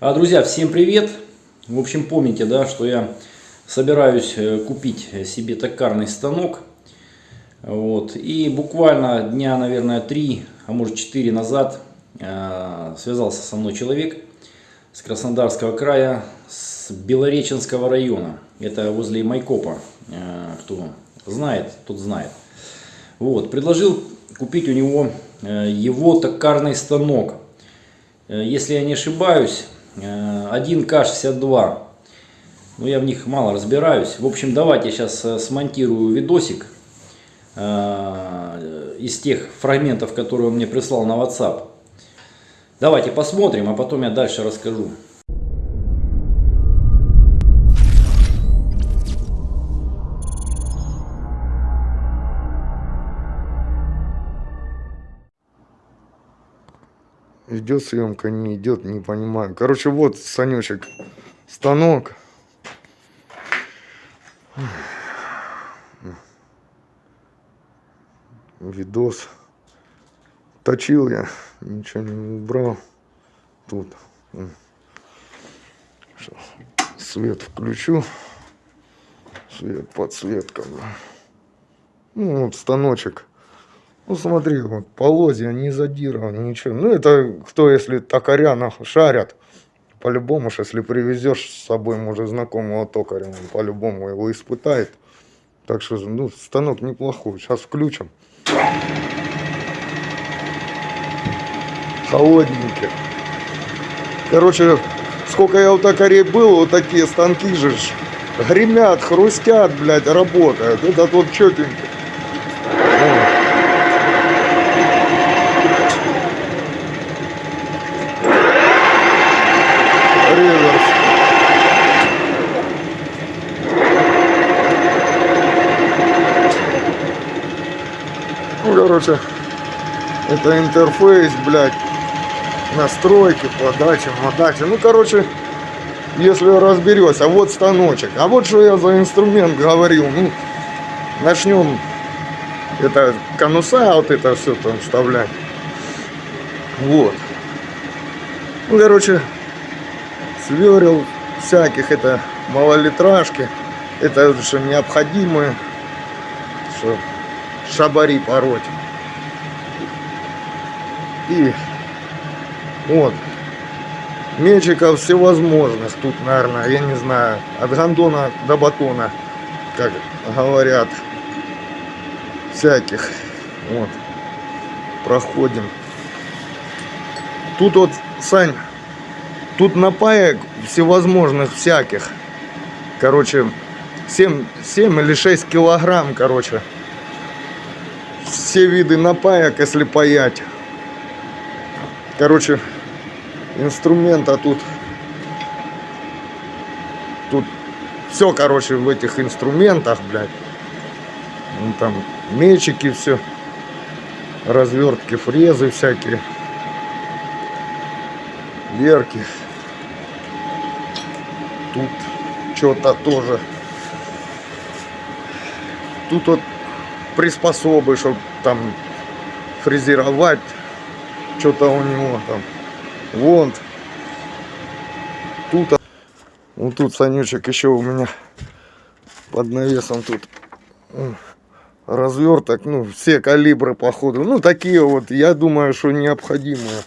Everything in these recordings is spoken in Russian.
А, Друзья, всем привет! В общем, помните, да, что я собираюсь э, купить себе токарный станок. Вот. И буквально дня, наверное, три, а может четыре назад э, связался со мной человек с Краснодарского края, с Белореченского района. Это возле Майкопа. Э, кто знает, тот знает. Вот. Предложил купить у него э, его токарный станок. Э, если я не ошибаюсь, 1К62. Ну, я в них мало разбираюсь. В общем, давайте сейчас э, смонтирую видосик э, из тех фрагментов, которые он мне прислал на WhatsApp. Давайте посмотрим, а потом я дальше расскажу. Идет съемка, не идет, не понимаю. Короче, вот, Санечек, станок. Видос. Точил я, ничего не убрал. Тут. Сейчас свет включу. Свет, подсветка. Ну, вот станочек. Ну, смотри, вот, полозья, не задирован, ничего. Ну, это кто, если токаря нахуй шарят, по-любому, если привезешь с собой, может, знакомого токаря, он по-любому его испытает. Так что, ну, станок неплохой. Сейчас включим. Холодненький. Короче, сколько я у токарей был, вот такие станки же гремят, хрустят, блядь, работают. Этот вот четенький. Короче, это интерфейс, блядь, настройки, подачи, подачи. Ну, короче, если разберешься, а вот станочек. А вот что я за инструмент говорил. Ну, начнем это конуса, вот это все там вставлять. Вот. Ну, короче, сверил всяких, это малолитражки. Это что необходимое, что шабари пороть. И вот. Мечиков всевозможных. Тут, наверное, я не знаю, от гандона до батона, как говорят, всяких. Вот. Проходим. Тут вот, Сань, тут напаек всевозможных всяких. Короче, 7, 7 или 6 килограмм, короче. Все виды напаек, если паять. Короче, инструмента тут... Тут все, короче, в этих инструментах, блядь. Ну, там мечики все. Развертки, фрезы всякие. Верки. Тут что-то тоже. Тут вот приспособы, чтобы там фрезеровать что-то у него там. Вон. Тут. Вот тут Санючек еще у меня под навесом тут разверток. Ну, все калибры походу. Ну, такие вот, я думаю, что необходимые.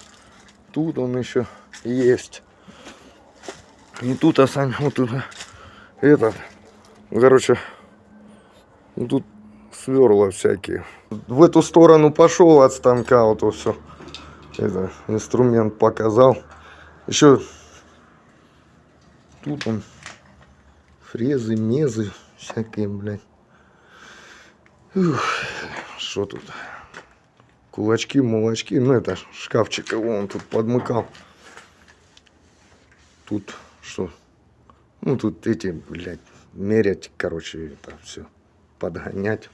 Тут он еще есть. И тут, а Сань, вот тут этот. Короче, тут сверла всякие. В эту сторону пошел от станка вот все это, инструмент показал. Еще тут он фрезы, мезы всякие, блядь. Что тут? Кулачки, молочки. Ну, это шкафчик его он тут подмыкал. Тут что? Ну, тут эти, блядь, мерять, короче, это все подгонять.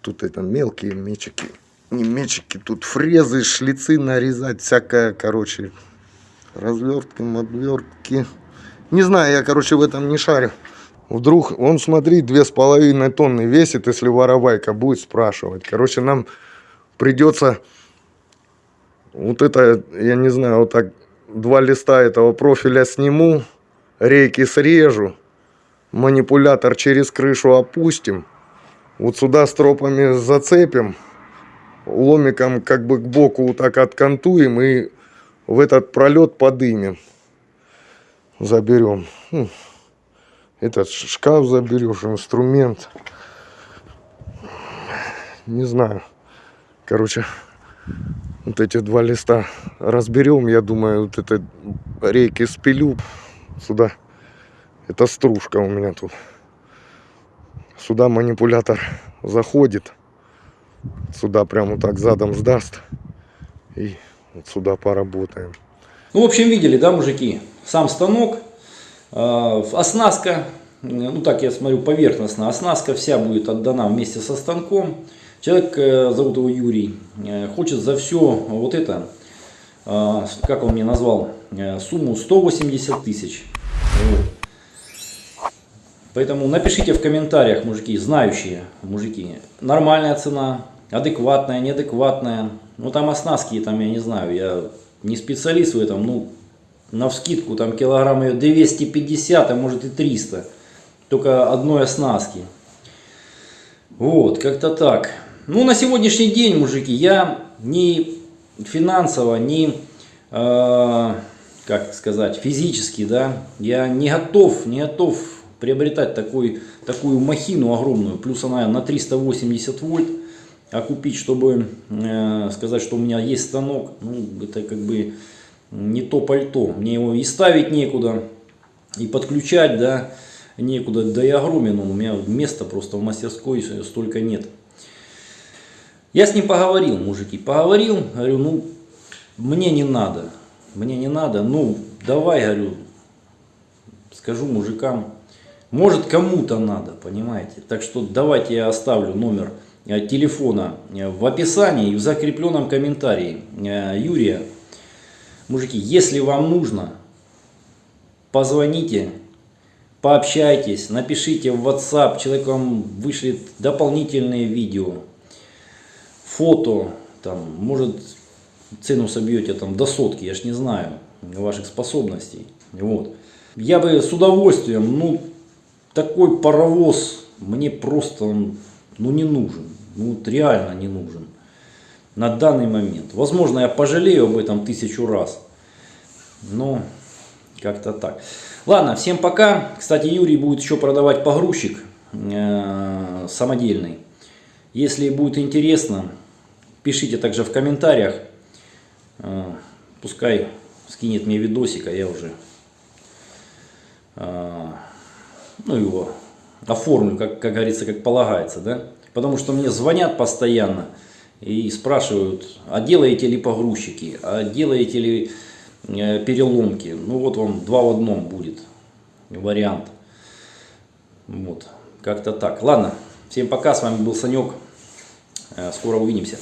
Тут это мелкие мечики не мечики, тут фрезы, шлицы нарезать, всякое, короче, развертки, обвертки. Не знаю, я, короче, в этом не шарю. Вдруг, он, смотри, две с половиной тонны весит, если воровайка будет спрашивать. Короче, нам придется вот это, я не знаю, вот так два листа этого профиля сниму, рейки срежу, манипулятор через крышу опустим, вот сюда стропами зацепим, ломиком как бы к боку вот так откантуем и в этот пролет подымем. Заберем. Ну, Этот шкаф заберешь, инструмент. Не знаю. Короче, вот эти два листа разберем. Я думаю, вот это рейки спилю сюда. Это стружка у меня тут. Сюда манипулятор заходит. Сюда прямо так задом сдаст. И вот сюда поработаем. Ну, в общем, видели, да, мужики? Сам станок, э, оснастка, э, ну так я смотрю поверхностно, оснастка вся будет отдана вместе со станком. Человек, э, зовут его Юрий, э, хочет за все вот это, как он мне назвал, сумму 180 тысяч. Поэтому напишите в комментариях, мужики, знающие мужики, нормальная цена, адекватная, неадекватная. Ну там оснастки, там я не знаю, я не специалист в этом, ну на вскидку там килограмм ее 250, а может и 300. Только одной оснастки. Вот, как-то так. Ну, на сегодняшний день, мужики, я ни финансово, ни, э, как сказать, физически, да, я не готов, не готов приобретать такой, такую махину огромную. Плюс она на 380 вольт. А купить, чтобы э, сказать, что у меня есть станок, ну, это как бы не то пальто. Мне его и ставить некуда, и подключать, да, некуда. Да и огромен он, у меня места просто в мастерской столько нет. Я с ним поговорил, мужики, поговорил, говорю, ну, мне не надо, мне не надо, ну, давай, говорю, скажу мужикам, может кому-то надо, понимаете. Так что давайте я оставлю номер э, телефона э, в описании и в закрепленном комментарии э, Юрия. Мужики, если вам нужно, позвоните, пообщайтесь, напишите в WhatsApp, человек вам вышлет дополнительные видео, фото, там, может цену собьете там до сотки, я ж не знаю ваших способностей. Вот. Я бы с удовольствием, ну, такой паровоз мне просто ну, не нужен. Ну, вот реально не нужен. На данный момент. Возможно, я пожалею об этом тысячу раз. Но как-то так. Ладно, всем пока. Кстати, Юрий будет еще продавать погрузчик э, самодельный. Если будет интересно, пишите также в комментариях. Э, пускай скинет мне видосик, а я уже э, ну, его оформлю, как, как говорится, как полагается, да. Потому что мне звонят постоянно и спрашивают, а делаете ли погрузчики, а делаете ли э, переломки. Ну вот вам два в одном будет вариант. Вот, как-то так. Ладно, всем пока, с вами был Санек. Э, Скоро увидимся.